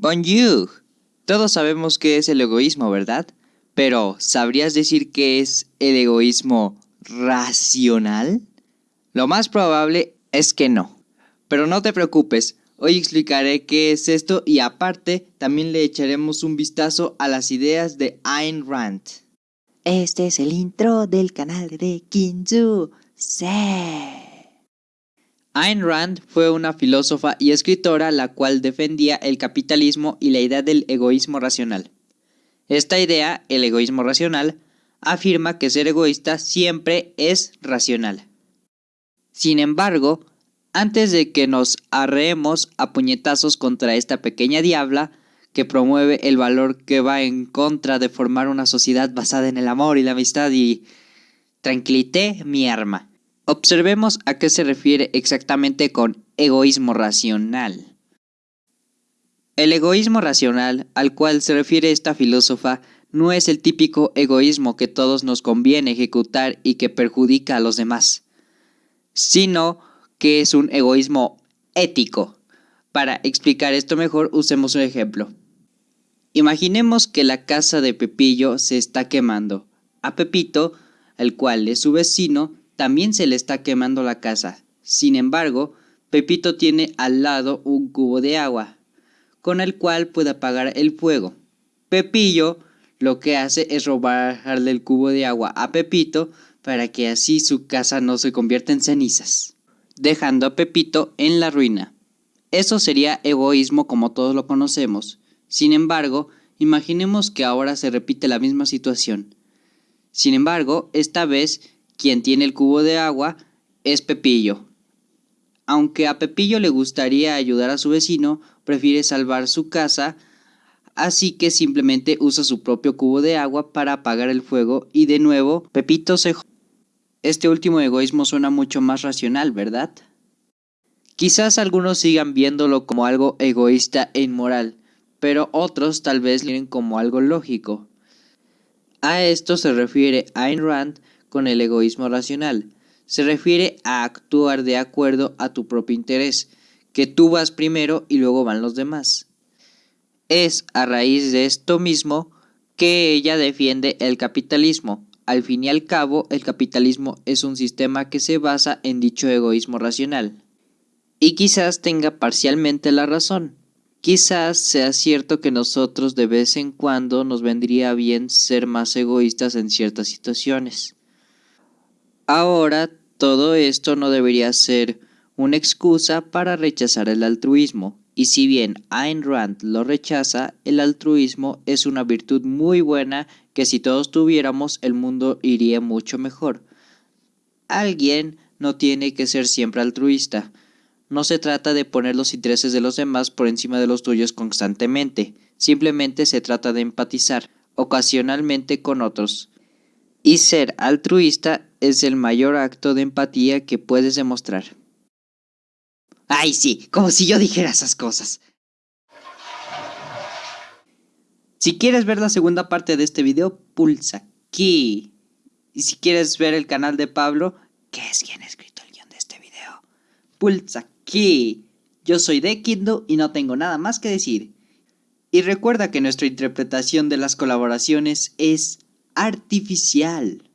Bonjour. Todos sabemos qué es el egoísmo, ¿verdad? Pero, ¿sabrías decir qué es el egoísmo racional? Lo más probable es que no. Pero no te preocupes, hoy explicaré qué es esto y aparte también le echaremos un vistazo a las ideas de Ayn Rand. Este es el intro del canal de Kinzu. Sí. Ayn Rand fue una filósofa y escritora la cual defendía el capitalismo y la idea del egoísmo racional. Esta idea, el egoísmo racional, afirma que ser egoísta siempre es racional. Sin embargo, antes de que nos arreemos a puñetazos contra esta pequeña diabla que promueve el valor que va en contra de formar una sociedad basada en el amor y la amistad y tranquilité mi arma. Observemos a qué se refiere exactamente con egoísmo racional. El egoísmo racional al cual se refiere esta filósofa no es el típico egoísmo que todos nos conviene ejecutar y que perjudica a los demás, sino que es un egoísmo ético. Para explicar esto mejor, usemos un ejemplo. Imaginemos que la casa de Pepillo se está quemando. A Pepito, el cual es su vecino, también se le está quemando la casa. Sin embargo, Pepito tiene al lado un cubo de agua, con el cual puede apagar el fuego. Pepillo lo que hace es robarle el cubo de agua a Pepito para que así su casa no se convierta en cenizas, dejando a Pepito en la ruina. Eso sería egoísmo como todos lo conocemos. Sin embargo, imaginemos que ahora se repite la misma situación. Sin embargo, esta vez quien tiene el cubo de agua es Pepillo. Aunque a Pepillo le gustaría ayudar a su vecino, prefiere salvar su casa, así que simplemente usa su propio cubo de agua para apagar el fuego y de nuevo Pepito se... Este último egoísmo suena mucho más racional, ¿verdad? Quizás algunos sigan viéndolo como algo egoísta e inmoral, pero otros tal vez lo miren como algo lógico. A esto se refiere Ayn Rand con el egoísmo racional. Se refiere a actuar de acuerdo a tu propio interés, que tú vas primero y luego van los demás. Es a raíz de esto mismo que ella defiende el capitalismo. Al fin y al cabo, el capitalismo es un sistema que se basa en dicho egoísmo racional. Y quizás tenga parcialmente la razón. Quizás sea cierto que nosotros de vez en cuando nos vendría bien ser más egoístas en ciertas situaciones. Ahora, todo esto no debería ser una excusa para rechazar el altruismo, y si bien Ayn Rand lo rechaza, el altruismo es una virtud muy buena que si todos tuviéramos el mundo iría mucho mejor. Alguien no tiene que ser siempre altruista. No se trata de poner los intereses de los demás por encima de los tuyos constantemente, simplemente se trata de empatizar ocasionalmente con otros. Y ser altruista es el mayor acto de empatía que puedes demostrar. Ay, sí, como si yo dijera esas cosas. Si quieres ver la segunda parte de este video, pulsa aquí. Y si quieres ver el canal de Pablo, que es quien ha escrito el guion de este video, pulsa aquí. Yo soy de Kindo y no tengo nada más que decir. Y recuerda que nuestra interpretación de las colaboraciones es artificial.